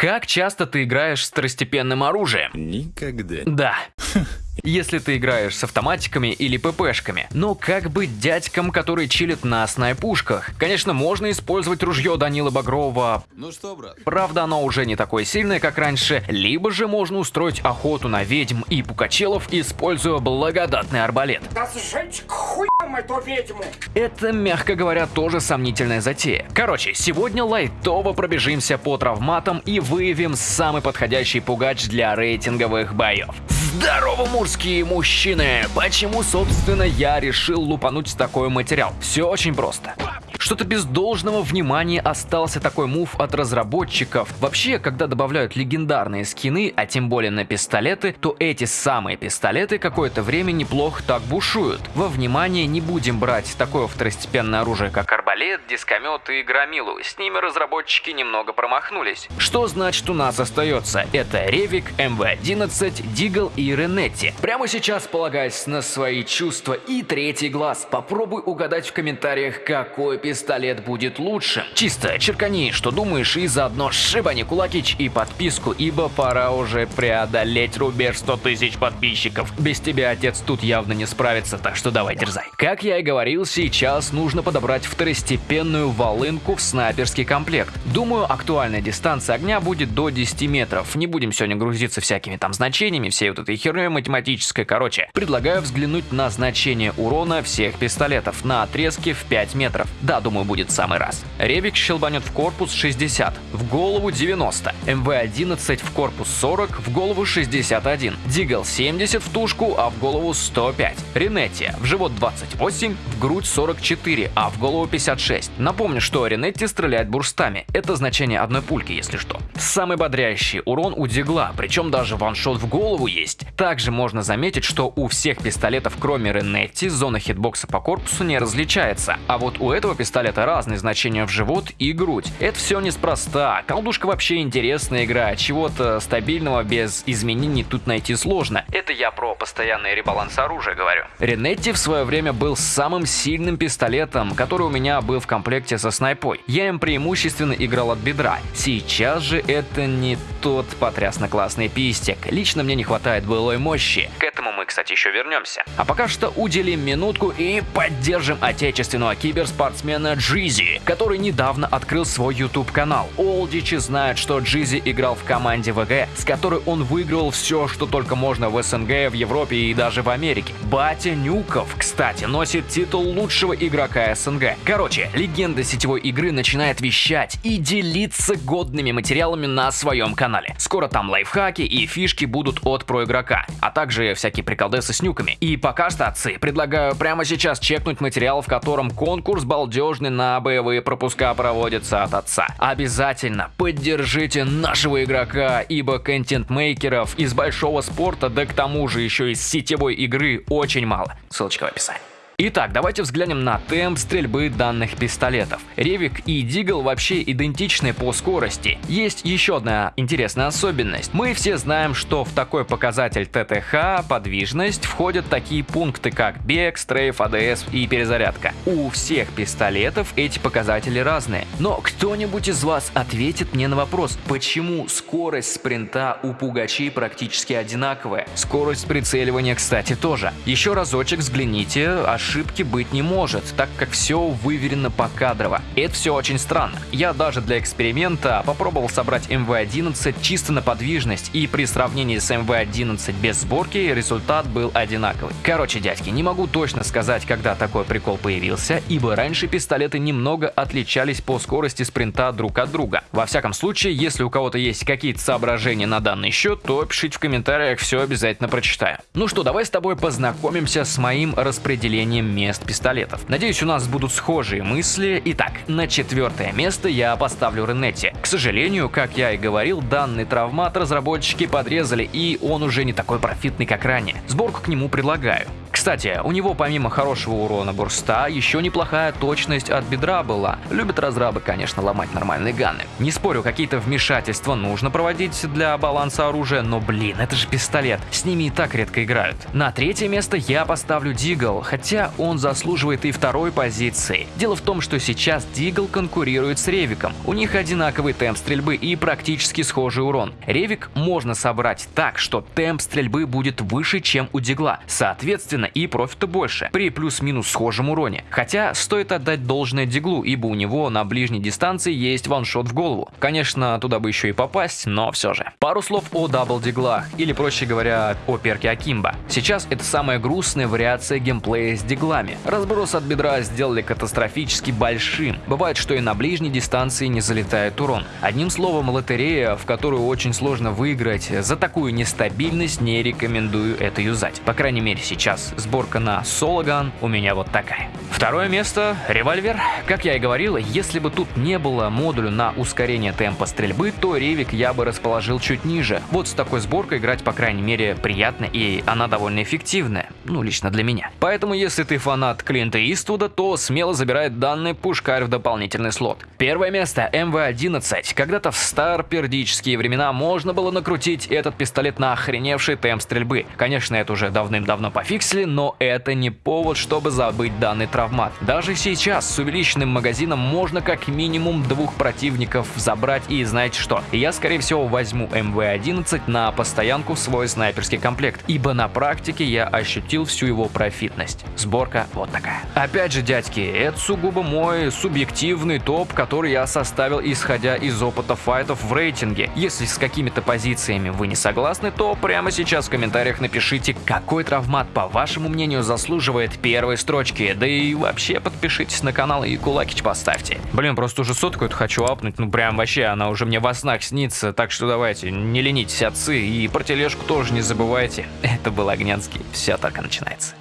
Как часто ты играешь с второстепенным оружием? Никогда. Да. Если ты играешь с автоматиками или ППшками. Но как быть дядькам, которые чилят на снайпушках? Конечно, можно использовать ружье Данила Багрова. Ну что, брат? Правда, оно уже не такое сильное, как раньше. Либо же можно устроить охоту на ведьм и пукачелов, используя благодатный арбалет. Да сжечь к хуям эту ведьму! Это, мягко говоря, тоже сомнительная затея. Короче, сегодня лайтово пробежимся по травматам и выявим самый подходящий пугач для рейтинговых боев. Здорово, мужские мужчины! Почему, собственно, я решил лупануть такой материал? Все очень просто. Что-то без должного внимания остался такой мув от разработчиков. Вообще, когда добавляют легендарные скины, а тем более на пистолеты, то эти самые пистолеты какое-то время неплохо так бушуют. Во внимание не будем брать такое второстепенное оружие, как арбалет, дискомет и громилу. С ними разработчики немного промахнулись. Что значит у нас остается? Это Ревик, МВ-11, Дигл и Ренетти. Прямо сейчас, полагаясь на свои чувства и третий глаз, попробуй угадать в комментариях, какой пистолет пистолет будет лучше. Чисто черкани, что думаешь, и заодно шибани кулакич и подписку, ибо пора уже преодолеть рубеж 100 тысяч подписчиков. Без тебя отец тут явно не справится, так что давай дерзай. Как я и говорил, сейчас нужно подобрать второстепенную волынку в снайперский комплект. Думаю, актуальная дистанция огня будет до 10 метров. Не будем сегодня грузиться всякими там значениями, всей вот этой херней математической. Короче, предлагаю взглянуть на значение урона всех пистолетов на отрезке в 5 метров. Да, думаю, будет самый раз. Ревик щелбанет в корпус 60, в голову 90, МВ-11 в корпус 40, в голову 61, Дигл 70 в тушку, а в голову 105, Ренетти в живот 28, в грудь 44, а в голову 56. Напомню, что Ренетти стреляет бурстами, это значение одной пульки, если что. Самый бодрящий урон у Дигла, причем даже ваншот в голову есть. Также можно заметить, что у всех пистолетов, кроме Ренетти, зона хитбокса по корпусу не различается, а вот у этого пистолета разные значения в живот и грудь. Это все неспроста. Колдушка вообще интересная игра, чего-то стабильного без изменений тут найти сложно. Это я про постоянный ребаланс оружия говорю. Ренетти в свое время был самым сильным пистолетом, который у меня был в комплекте со снайпой. Я им преимущественно играл от бедра. Сейчас же это не тот потрясно классный пистик. Лично мне не хватает былой мощи. К этому мы, кстати, еще вернемся. А пока что уделим минутку и поддержим отечественного киберспортсмена Джизи, который недавно открыл свой YouTube канал. Олдичи знают, что Джизи играл в команде ВГ, с которой он выиграл все, что только можно в СНГ, в Европе и даже в Америке. Батя Нюков, кстати, носит титул лучшего игрока СНГ. Короче, легенда сетевой игры начинает вещать и делиться годными материалами на своем канале. Скоро там лайфхаки и фишки будут от проигрока, а также всякие приколдесы с нюками. И пока что, отцы, предлагаю прямо сейчас чекнуть материал, в котором конкурс балдеж нужны на боевые пропуска проводятся от отца. Обязательно поддержите нашего игрока, ибо контент-мейкеров из большого спорта, да к тому же еще из сетевой игры очень мало. Ссылочка в описании. Итак, давайте взглянем на темп стрельбы данных пистолетов. Ревик и Дигл вообще идентичны по скорости. Есть еще одна интересная особенность. Мы все знаем, что в такой показатель ТТХ, подвижность, входят такие пункты, как бег, стрейф, АДС и перезарядка. У всех пистолетов эти показатели разные. Но кто-нибудь из вас ответит мне на вопрос, почему скорость спринта у пугачей практически одинаковая? Скорость прицеливания, кстати, тоже. Еще разочек взгляните, аж ошибки быть не может, так как все выверено покадрово. Это все очень странно. Я даже для эксперимента попробовал собрать MV11 чисто на подвижность, и при сравнении с MV11 без сборки результат был одинаковый. Короче, дядьки, не могу точно сказать, когда такой прикол появился, ибо раньше пистолеты немного отличались по скорости спринта друг от друга. Во всяком случае, если у кого-то есть какие-то соображения на данный счет, то пишите в комментариях, все обязательно прочитаю. Ну что, давай с тобой познакомимся с моим распределением названием мест пистолетов. Надеюсь, у нас будут схожие мысли. Итак, на четвертое место я поставлю Ренетти. К сожалению, как я и говорил, данный травмат разработчики подрезали, и он уже не такой профитный, как ранее. Сборку к нему предлагаю Кстати, у него помимо хорошего урона бурста, еще неплохая точность от бедра была. Любят разрабы, конечно, ломать нормальные ганы. Не спорю, какие-то вмешательства нужно проводить для баланса оружия, но блин, это же пистолет, с ними и так редко играют. На третье место я поставлю Дигл, хотя он заслуживает и второй позиции. Дело в том, что сейчас Дигл конкурирует с Ревиком. У них одинаковый темп стрельбы и практически схожий урон. Ревик можно собрать так, что темп стрельбы будет выше, чем у Дигла. Соответственно, и профита больше, при плюс-минус схожем уроне. Хотя стоит отдать должное Диглу, ибо у него на ближней дистанции есть ваншот в голову. Конечно, туда бы еще и попасть, но все же. Пару слов о double диглах, или проще говоря, о перке Akimbo. Сейчас это самая грустная вариация геймплея с диглами. Разброс от бедра сделали катастрофически большим. Бывает, что и на ближней дистанции не залетает урон. Одним словом, лотерея, в которую очень сложно выиграть, за такую нестабильность не рекомендую это юзать. По крайней мере сейчас сборка на соло gun у меня вот такая. Второе место – револьвер. Как я и говорил, если бы тут не было модуля на ускорение темпа стрельбы, то ревик я бы расположил чуть ниже. Вот с такой сборкой играть, по крайней мере, приятно и она довольно эффективная. Ну, лично для меня. Поэтому, если ты фанат Клинта Иствуда, то смело забирай данный пушкарь в дополнительный слот. Первое место – МВ-11. Когда-то в старпердические времена можно было накрутить этот пистолет на охреневший темп стрельбы. Конечно, это уже давным-давно пофиксили, но это не повод, чтобы забыть данный травмат. Даже сейчас с увеличенным магазином можно как минимум двух противников забрать и знаете что, я скорее всего возьму МВ-11 на постоянку в свой снайперский комплект, ибо на практике я ощутил всю его профитность. Сборка вот такая. Опять же, дядьки, это сугубо мой субъективный топ, который я составил исходя из опыта файтов в рейтинге. Если с какими-то позициями вы не согласны, то прямо сейчас в комментариях напишите, какой травмат, по вашему мнению, заслуживает первой строчки, да и вообще подпишитесь на канал и кулакич поставьте. Блин, просто уже сотку эту хочу апнуть, ну прям вообще, она уже мне во снах снится, так что давайте, не ленитесь, отцы, и про тележку тоже не забывайте. Это был Огнянский, все только начинается.